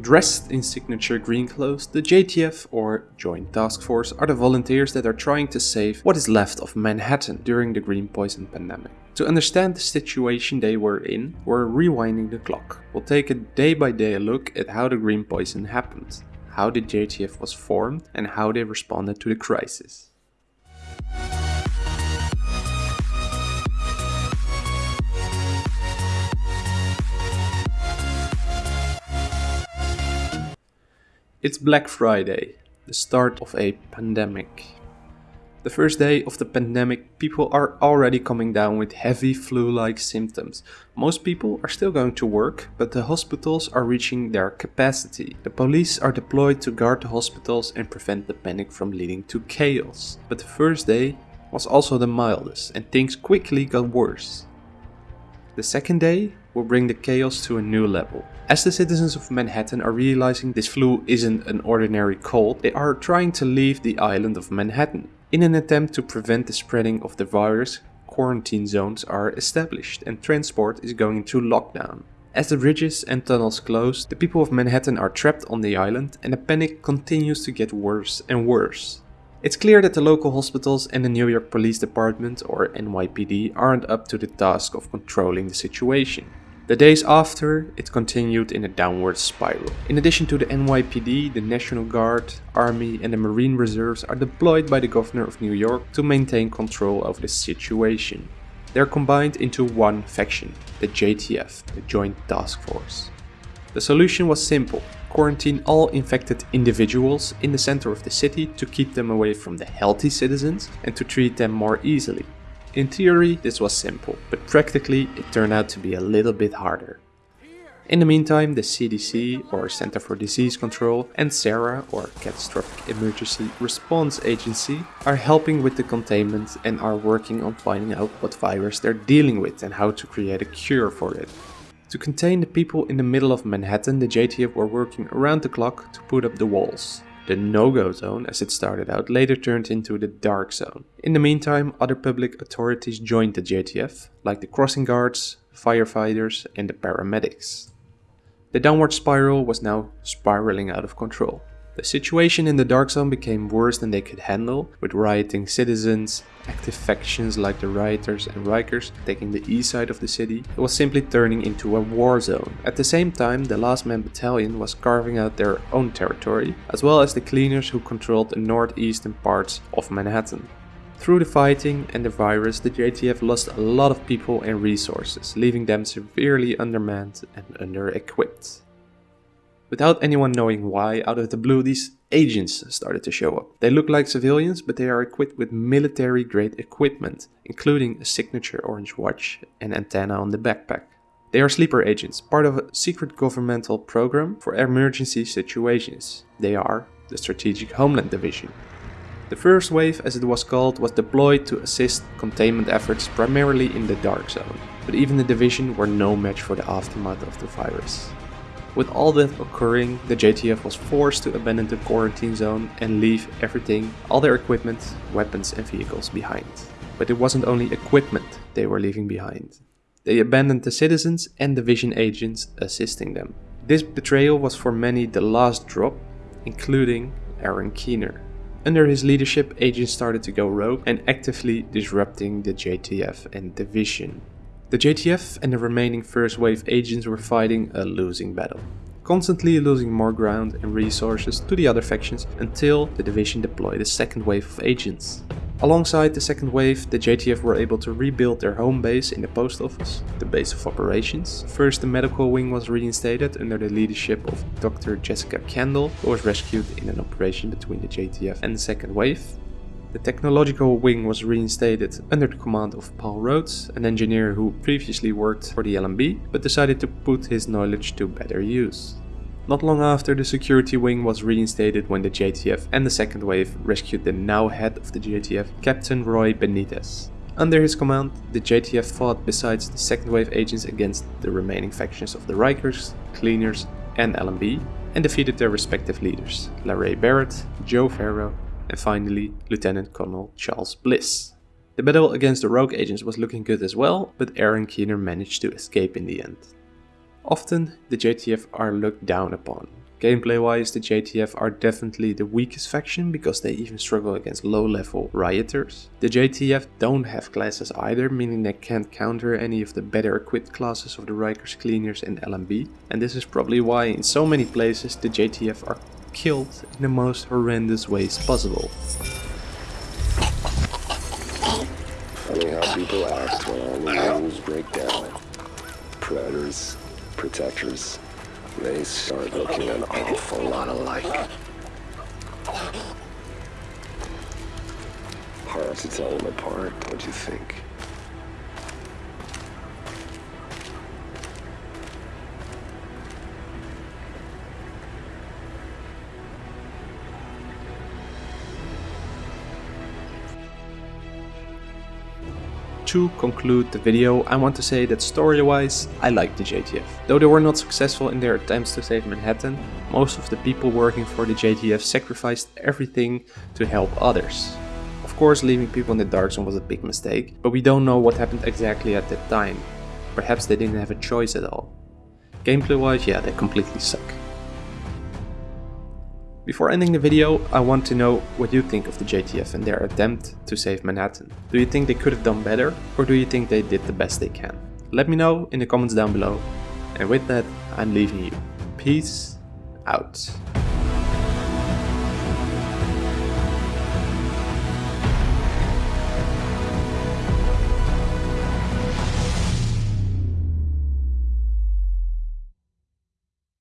Dressed in signature green clothes, the JTF or Joint Task Force are the volunteers that are trying to save what is left of Manhattan during the green poison pandemic. To understand the situation they were in, we're rewinding the clock. We'll take a day by day look at how the green poison happened, how the JTF was formed and how they responded to the crisis. It's Black Friday, the start of a pandemic. The first day of the pandemic, people are already coming down with heavy flu-like symptoms. Most people are still going to work, but the hospitals are reaching their capacity. The police are deployed to guard the hospitals and prevent the panic from leading to chaos. But the first day was also the mildest and things quickly got worse. The second day will bring the chaos to a new level. As the citizens of Manhattan are realizing this flu isn't an ordinary cold, they are trying to leave the island of Manhattan. In an attempt to prevent the spreading of the virus, quarantine zones are established and transport is going into lockdown. As the bridges and tunnels close, the people of Manhattan are trapped on the island and the panic continues to get worse and worse. It's clear that the local hospitals and the New York Police Department, or NYPD, aren't up to the task of controlling the situation. The days after, it continued in a downward spiral. In addition to the NYPD, the National Guard, Army and the Marine Reserves are deployed by the Governor of New York to maintain control of the situation. They're combined into one faction, the JTF, the Joint Task Force. The solution was simple, quarantine all infected individuals in the center of the city to keep them away from the healthy citizens and to treat them more easily. In theory this was simple, but practically it turned out to be a little bit harder. In the meantime, the CDC, or Center for Disease Control, and CERA, or Catastrophic Emergency Response Agency, are helping with the containment and are working on finding out what virus they're dealing with and how to create a cure for it. To contain the people in the middle of Manhattan, the JTF were working around the clock to put up the walls. The no-go zone, as it started out, later turned into the dark zone. In the meantime, other public authorities joined the JTF, like the crossing guards, firefighters and the paramedics. The downward spiral was now spiraling out of control. The situation in the Dark Zone became worse than they could handle, with rioting citizens, active factions like the Rioters and Rikers taking the east side of the city. It was simply turning into a war zone. At the same time, the Last Man Battalion was carving out their own territory, as well as the Cleaners who controlled the northeastern parts of Manhattan. Through the fighting and the virus, the JTF lost a lot of people and resources, leaving them severely undermanned and under-equipped. Without anyone knowing why, out of the blue, these agents started to show up. They look like civilians, but they are equipped with military grade equipment, including a signature orange watch and antenna on the backpack. They are sleeper agents, part of a secret governmental program for emergency situations. They are the Strategic Homeland Division. The first wave, as it was called, was deployed to assist containment efforts primarily in the Dark Zone, but even the division were no match for the aftermath of the virus. With all that occurring, the JTF was forced to abandon the quarantine zone and leave everything, all their equipment, weapons and vehicles behind. But it wasn't only equipment they were leaving behind. They abandoned the citizens and division agents assisting them. This betrayal was for many the last drop, including Aaron Keener. Under his leadership, agents started to go rogue and actively disrupting the JTF and division. The JTF and the remaining first wave agents were fighting a losing battle, constantly losing more ground and resources to the other factions until the division deployed a second wave of agents. Alongside the second wave, the JTF were able to rebuild their home base in the post office, the base of operations. First, the medical wing was reinstated under the leadership of Dr. Jessica Kandel, who was rescued in an operation between the JTF and the second wave. The technological wing was reinstated under the command of Paul Rhodes, an engineer who previously worked for the LMB, but decided to put his knowledge to better use. Not long after, the security wing was reinstated when the JTF and the second wave rescued the now head of the JTF, Captain Roy Benitez. Under his command, the JTF fought besides the second wave agents against the remaining factions of the Rikers, Cleaners and LMB, and defeated their respective leaders, LaRae Barrett, Joe Ferro and finally Lieutenant Colonel Charles Bliss. The battle against the rogue agents was looking good as well, but Aaron Keener managed to escape in the end. Often, the JTF are looked down upon, Gameplay wise, the JTF are definitely the weakest faction because they even struggle against low level rioters. The JTF don't have classes either, meaning they can't counter any of the better equipped classes of the Rikers Cleaners and LMB. And this is probably why in so many places the JTF are killed in the most horrendous ways possible. Funny how people act when all the rules break down. Predators, protectors, they start looking an awful lot alike. Hard to tell them apart, what don't you think? To conclude the video, I want to say that story-wise, I like the JTF. Though they were not successful in their attempts to save Manhattan, most of the people working for the JTF sacrificed everything to help others. Of course, leaving people in the dark zone was a big mistake, but we don't know what happened exactly at that time. Perhaps they didn't have a choice at all. Gameplay-wise, yeah, they completely suck. Before ending the video, I want to know what you think of the JTF and their attempt to save Manhattan. Do you think they could have done better, or do you think they did the best they can? Let me know in the comments down below. And with that, I'm leaving you. Peace out.